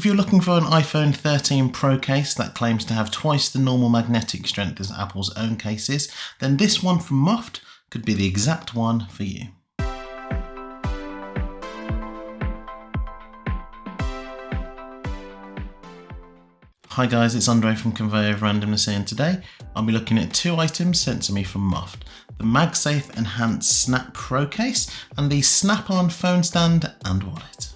If you're looking for an iPhone 13 Pro case that claims to have twice the normal magnetic strength as Apple's own cases, then this one from Moft could be the exact one for you. Hi guys, it's Andre from Conveyor of Randomness and today I'll be looking at two items sent to me from Moft. The MagSafe Enhanced Snap Pro case and the Snap-on phone stand and wallet.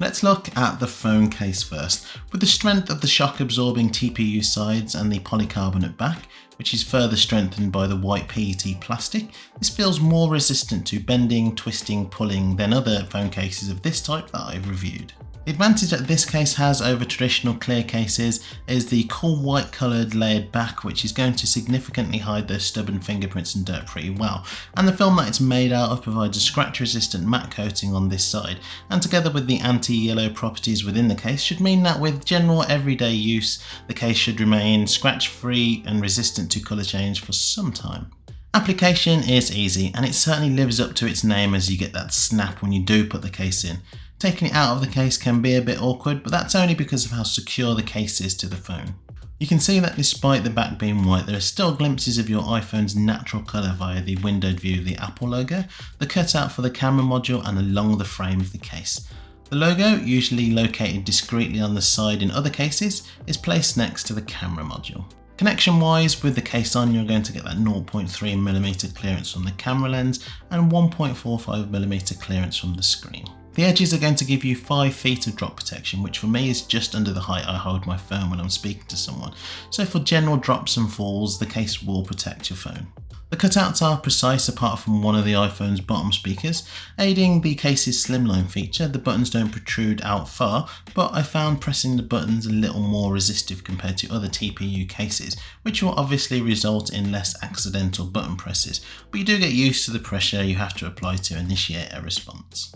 Let's look at the phone case first. With the strength of the shock absorbing TPU sides and the polycarbonate back, which is further strengthened by the white PET plastic, this feels more resistant to bending, twisting, pulling than other phone cases of this type that I've reviewed. The advantage that this case has over traditional clear cases is the cool white coloured layered back which is going to significantly hide those stubborn fingerprints and dirt pretty well and the film that it's made out of provides a scratch resistant matte coating on this side and together with the anti-yellow properties within the case should mean that with general everyday use the case should remain scratch free and resistant to colour change for some time. Application is easy and it certainly lives up to its name as you get that snap when you do put the case in. Taking it out of the case can be a bit awkward, but that's only because of how secure the case is to the phone. You can see that despite the back being white, there are still glimpses of your iPhone's natural colour via the windowed view of the Apple logo, the cutout for the camera module and along the frame of the case. The logo, usually located discreetly on the side in other cases, is placed next to the camera module. Connection wise, with the case on, you're going to get that 0.3mm clearance from the camera lens and 1.45mm clearance from the screen. The edges are going to give you 5 feet of drop protection, which for me is just under the height I hold my phone when I'm speaking to someone. So for general drops and falls, the case will protect your phone. The cutouts are precise apart from one of the iPhone's bottom speakers, aiding the case's slimline feature. The buttons don't protrude out far, but I found pressing the buttons a little more resistive compared to other TPU cases, which will obviously result in less accidental button presses, but you do get used to the pressure you have to apply to initiate a response.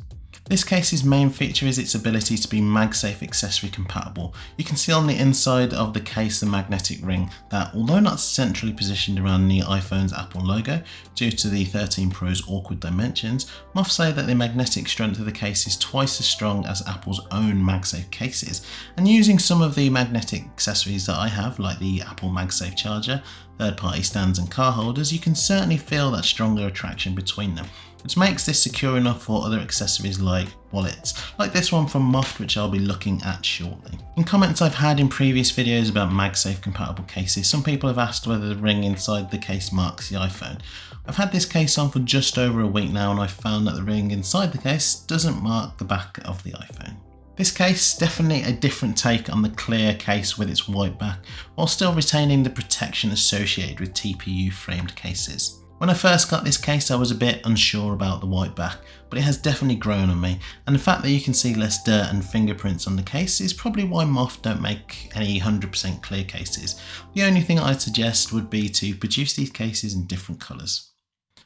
This case's main feature is its ability to be MagSafe accessory compatible. You can see on the inside of the case the magnetic ring that, although not centrally positioned around the iPhone's Apple logo, due to the 13 Pro's awkward dimensions, Moft say that the magnetic strength of the case is twice as strong as Apple's own MagSafe cases. And using some of the magnetic accessories that I have, like the Apple MagSafe charger, third-party stands and car holders, you can certainly feel that stronger attraction between them which makes this secure enough for other accessories like wallets, like this one from Moft which I'll be looking at shortly. In comments I've had in previous videos about MagSafe compatible cases, some people have asked whether the ring inside the case marks the iPhone. I've had this case on for just over a week now and I've found that the ring inside the case doesn't mark the back of the iPhone. This case, definitely a different take on the clear case with its white back, while still retaining the protection associated with TPU framed cases. When I first got this case I was a bit unsure about the white back, but it has definitely grown on me, and the fact that you can see less dirt and fingerprints on the case is probably why Moft don't make any 100% clear cases. The only thing I'd suggest would be to produce these cases in different colours.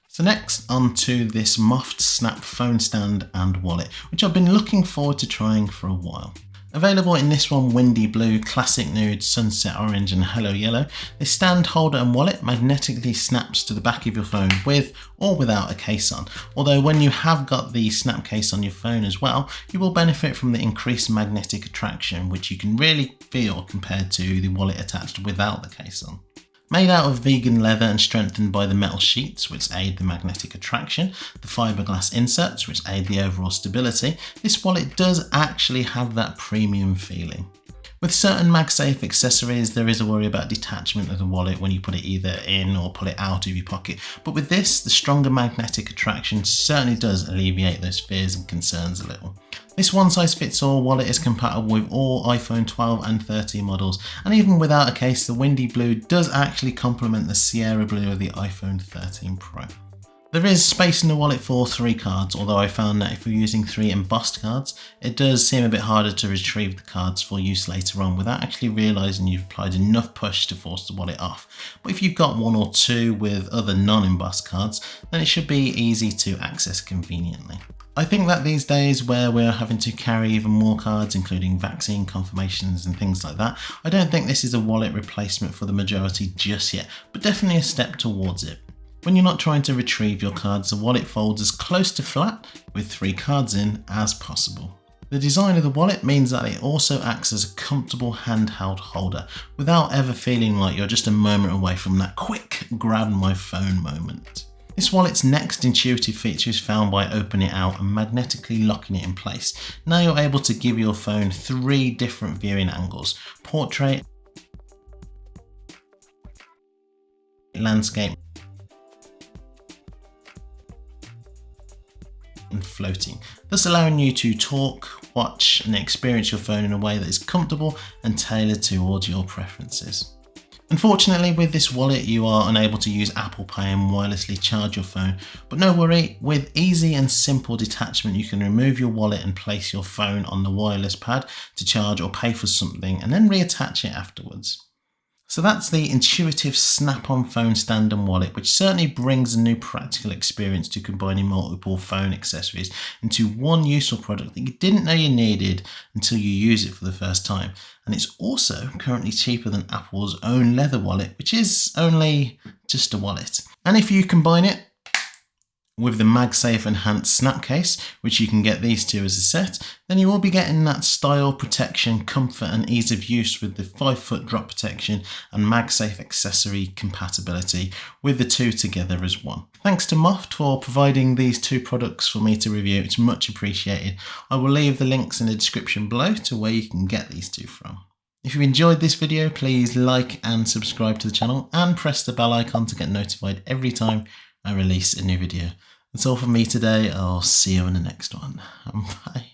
So next on to this Moft Snap phone stand and wallet, which I've been looking forward to trying for a while. Available in this one windy blue, classic nude, sunset orange and hello yellow, this stand holder and wallet magnetically snaps to the back of your phone with or without a case on. Although when you have got the snap case on your phone as well, you will benefit from the increased magnetic attraction which you can really feel compared to the wallet attached without the case on. Made out of vegan leather and strengthened by the metal sheets which aid the magnetic attraction, the fiberglass inserts which aid the overall stability, this wallet does actually have that premium feeling. With certain MagSafe accessories, there is a worry about detachment of the wallet when you put it either in or pull it out of your pocket. But with this, the stronger magnetic attraction certainly does alleviate those fears and concerns a little. This one size fits all wallet is compatible with all iPhone 12 and 13 models, and even without a case, the Windy Blue does actually complement the Sierra Blue of the iPhone 13 Pro. There is space in the wallet for three cards, although I found that if you're using three embossed cards, it does seem a bit harder to retrieve the cards for use later on without actually realising you've applied enough push to force the wallet off. But if you've got one or two with other non-embossed cards, then it should be easy to access conveniently. I think that these days where we're having to carry even more cards including vaccine confirmations and things like that, I don't think this is a wallet replacement for the majority just yet, but definitely a step towards it. When you're not trying to retrieve your cards, the wallet folds as close to flat with three cards in as possible. The design of the wallet means that it also acts as a comfortable handheld holder without ever feeling like you're just a moment away from that quick grab my phone moment. This wallet's next intuitive feature is found by opening it out and magnetically locking it in place. Now you're able to give your phone three different viewing angles, portrait, landscape floating, thus allowing you to talk, watch and experience your phone in a way that is comfortable and tailored towards your preferences. Unfortunately with this wallet you are unable to use Apple Pay and wirelessly charge your phone, but no worry, with easy and simple detachment you can remove your wallet and place your phone on the wireless pad to charge or pay for something and then reattach it afterwards. So that's the intuitive snap-on phone stand and wallet, which certainly brings a new practical experience to combining multiple phone accessories into one useful product that you didn't know you needed until you use it for the first time. And it's also currently cheaper than Apple's own leather wallet, which is only just a wallet. And if you combine it with the MagSafe Enhanced Snap Case, which you can get these two as a set, then you will be getting that style, protection, comfort and ease of use with the 5 foot drop protection and MagSafe accessory compatibility with the two together as one. Thanks to Moft for providing these two products for me to review, it's much appreciated. I will leave the links in the description below to where you can get these two from. If you enjoyed this video, please like and subscribe to the channel and press the bell icon to get notified every time I release a new video. That's all from me today. I'll see you in the next one. Bye.